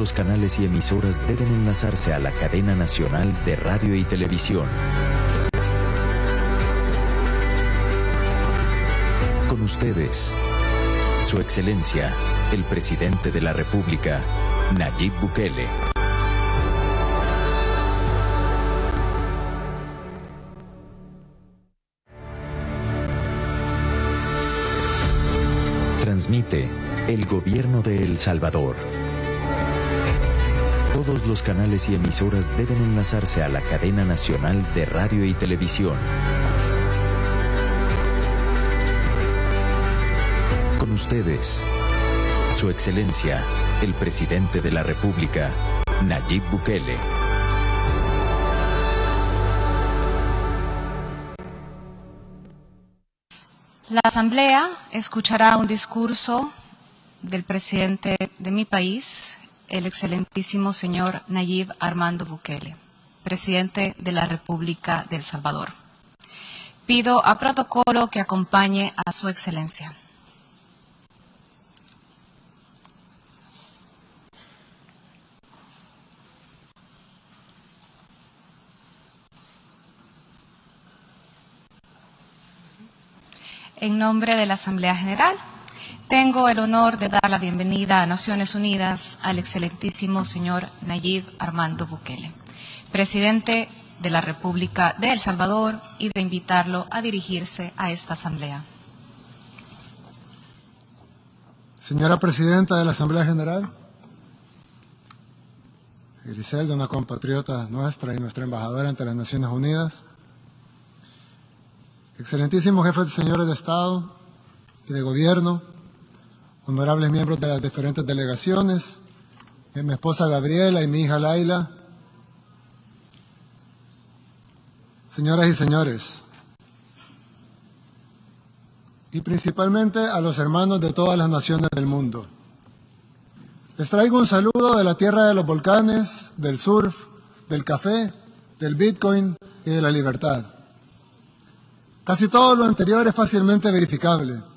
los canales y emisoras deben enlazarse a la cadena nacional de radio y televisión. Con ustedes, Su Excelencia, el Presidente de la República, Nayib Bukele. Transmite el Gobierno de El Salvador. Todos los canales y emisoras deben enlazarse a la cadena nacional de radio y televisión. Con ustedes, Su Excelencia, el Presidente de la República, Nayib Bukele. La Asamblea escuchará un discurso del presidente de mi país, el excelentísimo señor Nayib Armando Bukele, presidente de la República de El Salvador. Pido a protocolo que acompañe a su excelencia. En nombre de la Asamblea General, tengo el honor de dar la bienvenida a Naciones Unidas al excelentísimo señor Nayib Armando Bukele, presidente de la República de El Salvador, y de invitarlo a dirigirse a esta Asamblea. Señora Presidenta de la Asamblea General, Griselda, una compatriota nuestra y nuestra embajadora ante las Naciones Unidas, excelentísimos jefes de señores de Estado y de Gobierno, honorables miembros de las diferentes delegaciones, eh, mi esposa Gabriela y mi hija Laila, señoras y señores, y principalmente a los hermanos de todas las naciones del mundo. Les traigo un saludo de la tierra de los volcanes, del surf, del café, del bitcoin y de la libertad. Casi todo lo anterior es fácilmente verificable.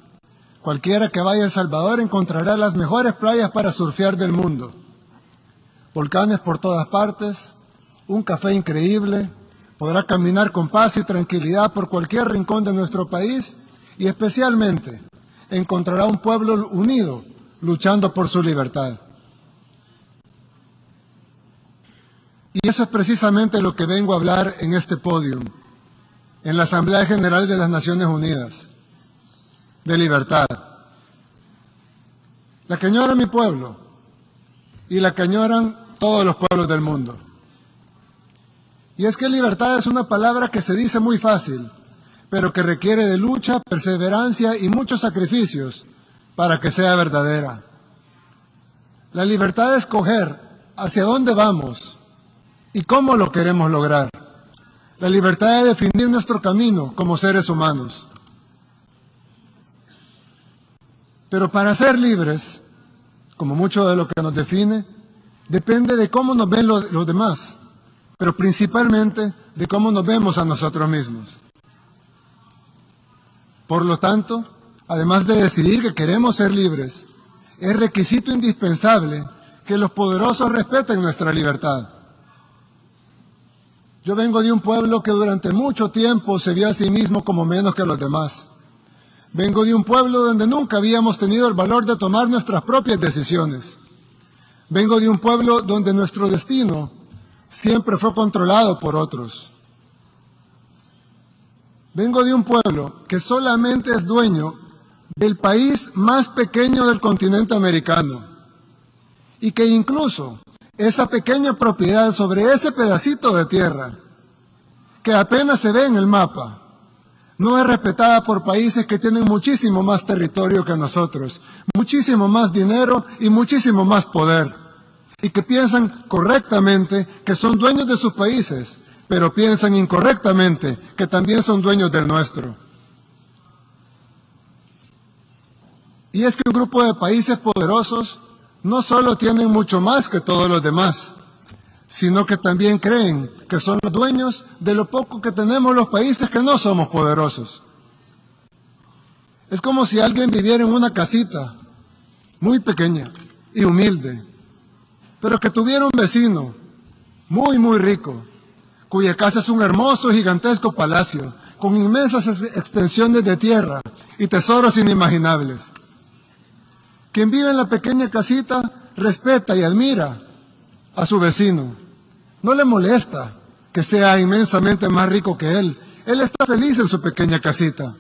Cualquiera que vaya a El Salvador encontrará las mejores playas para surfear del mundo. Volcanes por todas partes, un café increíble, podrá caminar con paz y tranquilidad por cualquier rincón de nuestro país y especialmente encontrará un pueblo unido luchando por su libertad. Y eso es precisamente lo que vengo a hablar en este podio, en la Asamblea General de las Naciones Unidas, de libertad. La que añora mi pueblo y la que añoran todos los pueblos del mundo. Y es que libertad es una palabra que se dice muy fácil, pero que requiere de lucha, perseverancia y muchos sacrificios para que sea verdadera. La libertad de escoger hacia dónde vamos, y cómo lo queremos lograr. La libertad de definir nuestro camino como seres humanos. Pero para ser libres, como mucho de lo que nos define, depende de cómo nos ven los, demás, pero principalmente de cómo nos vemos a nosotros mismos. Por lo tanto, además de decidir que queremos ser libres, es requisito indispensable que los poderosos respeten nuestra libertad. Yo vengo de un pueblo que durante mucho tiempo se vio a sí mismo como menos que los demás. Vengo de un pueblo donde nunca habíamos tenido el valor de tomar nuestras propias decisiones. Vengo de un pueblo donde nuestro destino siempre fue controlado por otros. Vengo de un pueblo que solamente es dueño del país más pequeño del continente americano y que incluso esa pequeña propiedad sobre ese pedacito de tierra, que apenas se ve en el mapa, no es respetada por países que tienen muchísimo más territorio que nosotros, muchísimo más dinero y muchísimo más poder, y que piensan correctamente que son dueños de sus países, pero piensan incorrectamente que también son dueños del nuestro. Y es que un grupo de países poderosos no solo tienen mucho más que todos los demás, sino que también creen que son los dueños de lo poco que tenemos los países que no somos poderosos. Es como si alguien viviera en una casita muy pequeña y humilde, pero que tuviera un vecino muy, muy rico, cuya casa es un hermoso, gigantesco palacio, con inmensas extensiones de tierra y tesoros inimaginables. Quien vive en la pequeña casita respeta y admira a su vecino. No le molesta que sea inmensamente más rico que él. Él está feliz en su pequeña casita,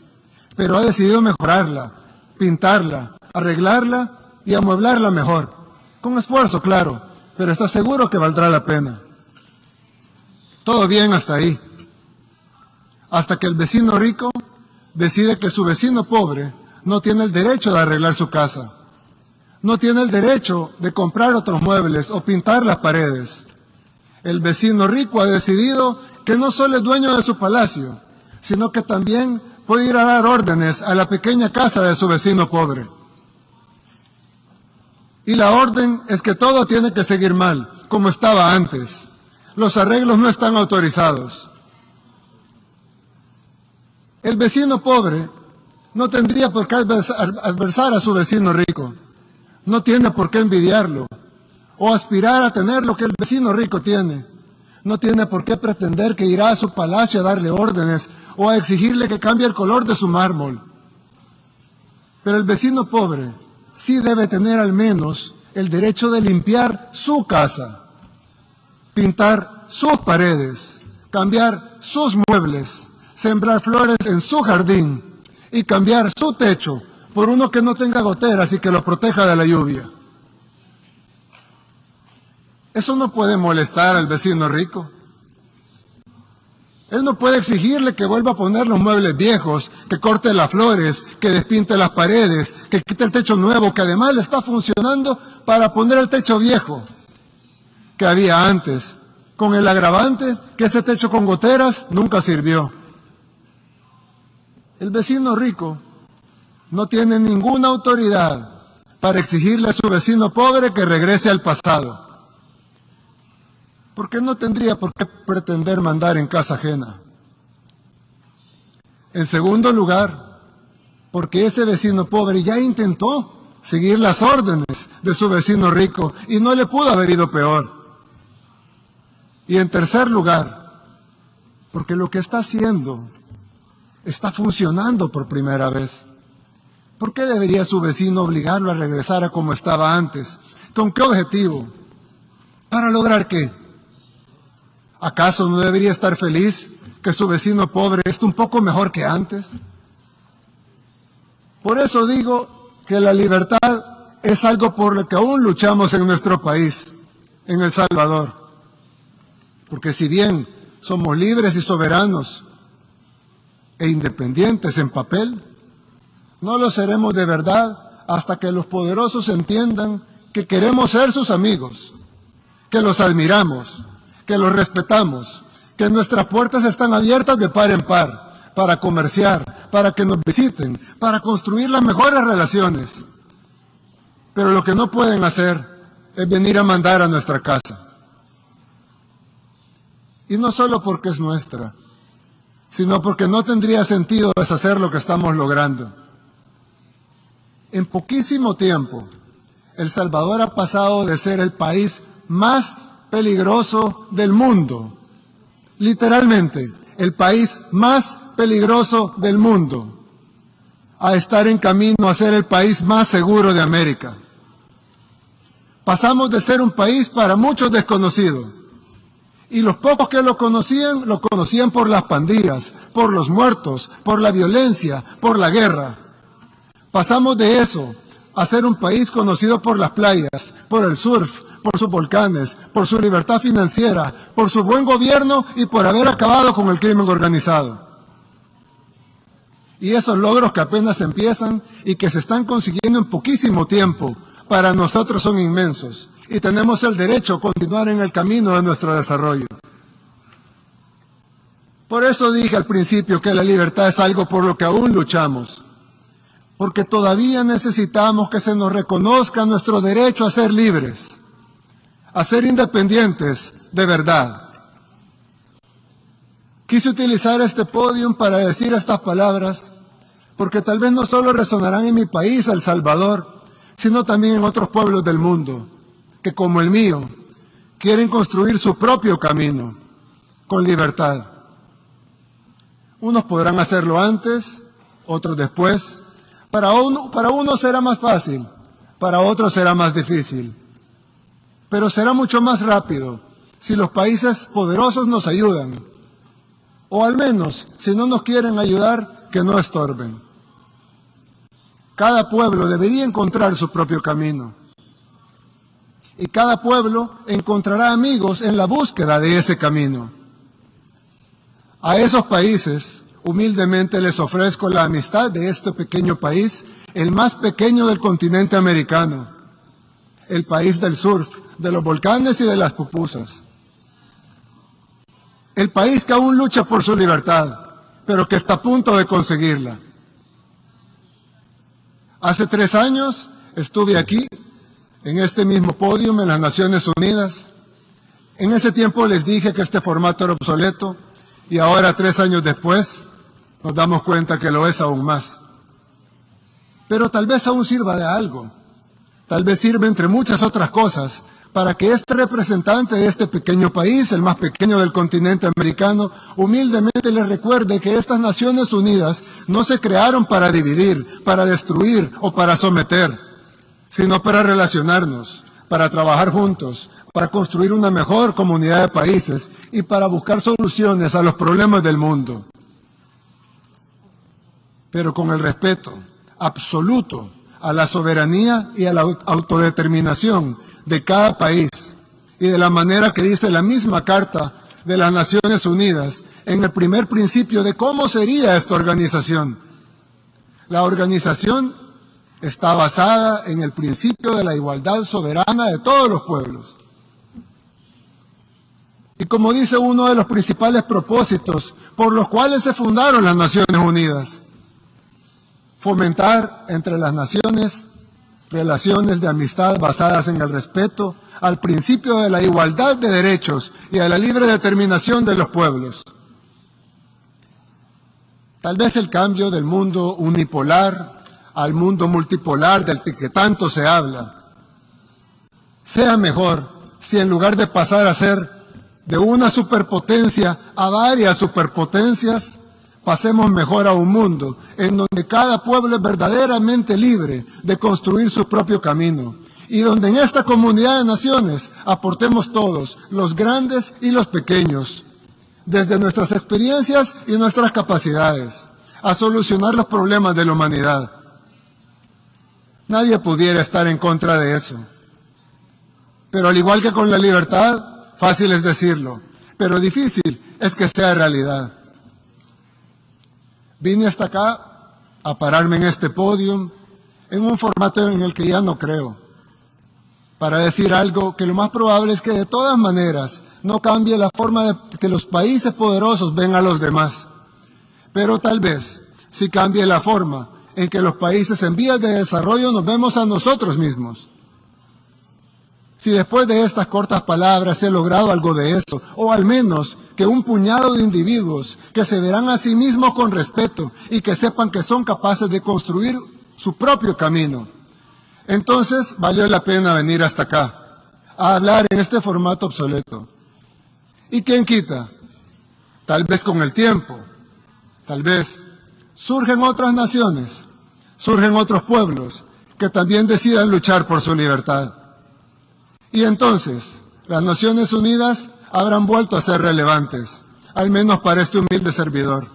pero ha decidido mejorarla, pintarla, arreglarla y amueblarla mejor. Con esfuerzo, claro, pero está seguro que valdrá la pena. Todo bien hasta ahí. Hasta que el vecino rico decide que su vecino pobre no tiene el derecho de arreglar su casa. No tiene el derecho de comprar otros muebles o pintar las paredes. El vecino rico ha decidido que no solo es dueño de su palacio, sino que también puede ir a dar órdenes a la pequeña casa de su vecino pobre. Y la orden es que todo tiene que seguir mal, como estaba antes. Los arreglos no están autorizados. El vecino pobre no tendría por qué adversar a su vecino rico. No tiene por qué envidiarlo o aspirar a tener lo que el vecino rico tiene. No tiene por qué pretender que irá a su palacio a darle órdenes o a exigirle que cambie el color de su mármol. Pero el vecino pobre sí debe tener al menos el derecho de limpiar su casa, pintar sus paredes, cambiar sus muebles, sembrar flores en su jardín y cambiar su techo por uno que no tenga goteras y que lo proteja de la lluvia. Eso no puede molestar al vecino rico. Él no puede exigirle que vuelva a poner los muebles viejos, que corte las flores, que despinte las paredes, que quite el techo nuevo, que además le está funcionando para poner el techo viejo que había antes, con el agravante que ese techo con goteras nunca sirvió. El vecino rico no tiene ninguna autoridad para exigirle a su vecino pobre que regrese al pasado porque no tendría por qué pretender mandar en casa ajena. En segundo lugar, porque ese vecino pobre ya intentó seguir las órdenes de su vecino rico y no le pudo haber ido peor. Y en tercer lugar, porque lo que está haciendo está funcionando por primera vez. ¿Por qué debería su vecino obligarlo a regresar a como estaba antes? ¿Con qué objetivo? ¿Para lograr qué? ¿Acaso no debería estar feliz que su vecino pobre esté un poco mejor que antes? Por eso digo que la libertad es algo por lo que aún luchamos en nuestro país, en El Salvador. Porque si bien somos libres y soberanos e independientes en papel, no lo seremos de verdad hasta que los poderosos entiendan que queremos ser sus amigos, que los admiramos, que los respetamos, que nuestras puertas están abiertas de par en par para comerciar, para que nos visiten, para construir las mejores relaciones. Pero lo que no pueden hacer es venir a mandar a nuestra casa. Y no solo porque es nuestra, sino porque no tendría sentido deshacer lo que estamos logrando. En poquísimo tiempo, El Salvador ha pasado de ser el país más peligroso del mundo. Literalmente, el país más peligroso del mundo a estar en camino a ser el país más seguro de América. Pasamos de ser un país para muchos desconocido. Y los pocos que lo conocían, lo conocían por las pandillas, por los muertos, por la violencia, por la guerra. Pasamos de eso a ser un país conocido por las playas, por el surf, por sus volcanes, por su libertad financiera, por su buen gobierno y por haber acabado con el crimen organizado. Y esos logros que apenas empiezan y que se están consiguiendo en poquísimo tiempo, para nosotros son inmensos y tenemos el derecho a continuar en el camino de nuestro desarrollo. Por eso dije al principio que la libertad es algo por lo que aún luchamos, porque todavía necesitamos que se nos reconozca nuestro derecho a ser libres a ser independientes de verdad. Quise utilizar este podium para decir estas palabras porque tal vez no solo resonarán en mi país, El Salvador, sino también en otros pueblos del mundo, que como el mío quieren construir su propio camino con libertad. Unos podrán hacerlo antes, otros después. Para uno, para será más fácil, para otros será más difícil. Pero será mucho más rápido si los países poderosos nos ayudan. O al menos, si no nos quieren ayudar, que no estorben. Cada pueblo debería encontrar su propio camino. Y cada pueblo encontrará amigos en la búsqueda de ese camino. A esos países, humildemente les ofrezco la amistad de este pequeño país, el más pequeño del continente americano, el país del surf, de los volcanes y de las pupusas. El país que aún lucha por su libertad, pero que está a punto de conseguirla. Hace tres años estuve aquí, en este mismo podio, en las Naciones Unidas. En ese tiempo les dije que este formato era obsoleto y ahora, tres años después, nos damos cuenta que lo es aún más. Pero tal vez aún sirva de algo. Tal vez sirve entre muchas otras cosas para que este representante de este pequeño país, el más pequeño del continente americano, humildemente le recuerde que estas Naciones Unidas no se crearon para dividir, para destruir o para someter, sino para relacionarnos, para trabajar juntos, para construir una mejor comunidad de países y para buscar soluciones a los problemas del mundo. Pero con el respeto absoluto a la soberanía y a la autodeterminación de cada país y de la manera que dice la misma Carta de las Naciones Unidas en el primer principio de cómo sería esta organización. La organización está basada en el principio de la igualdad soberana de todos los pueblos. Y como dice uno de los principales propósitos por los cuales se fundaron las Naciones Unidas, fomentar entre las naciones relaciones de amistad basadas en el respeto al principio de la igualdad de derechos y a la libre determinación de los pueblos. Tal vez el cambio del mundo unipolar al mundo multipolar del que tanto se habla sea mejor si en lugar de pasar a ser de una superpotencia a varias superpotencias, pasemos mejor a un mundo en donde cada pueblo es verdaderamente libre de construir su propio camino y donde en esta comunidad de naciones aportemos todos, los grandes y los pequeños, desde nuestras experiencias y nuestras capacidades, a solucionar los problemas de la humanidad. Nadie pudiera estar en contra de eso. Pero al igual que con la libertad, fácil es decirlo, pero difícil es que sea realidad. Vine hasta acá a pararme en este podio en un formato en el que ya no creo, para decir algo que lo más probable es que de todas maneras no cambie la forma de que los países poderosos ven a los demás, pero tal vez sí cambie la forma en que los países en vías de desarrollo nos vemos a nosotros mismos. Si después de estas cortas palabras he logrado algo de eso, o al menos que un puñado de individuos que se verán a sí mismos con respeto y que sepan que son capaces de construir su propio camino, entonces valió la pena venir hasta acá a hablar en este formato obsoleto. ¿Y quién quita? Tal vez con el tiempo, tal vez surgen otras naciones, surgen otros pueblos que también decidan luchar por su libertad. Y entonces, las Naciones Unidas habrán vuelto a ser relevantes, al menos para este humilde servidor.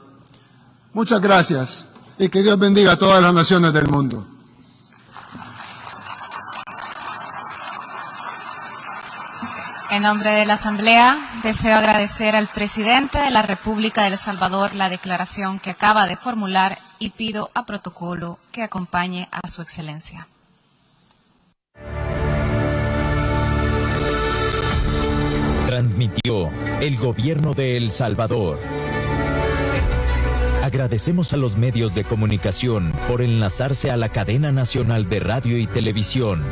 Muchas gracias y que Dios bendiga a todas las naciones del mundo. En nombre de la Asamblea, deseo agradecer al presidente de la República de El Salvador la declaración que acaba de formular y pido a protocolo que acompañe a su excelencia. Transmitió el gobierno de El Salvador. Agradecemos a los medios de comunicación por enlazarse a la cadena nacional de radio y televisión.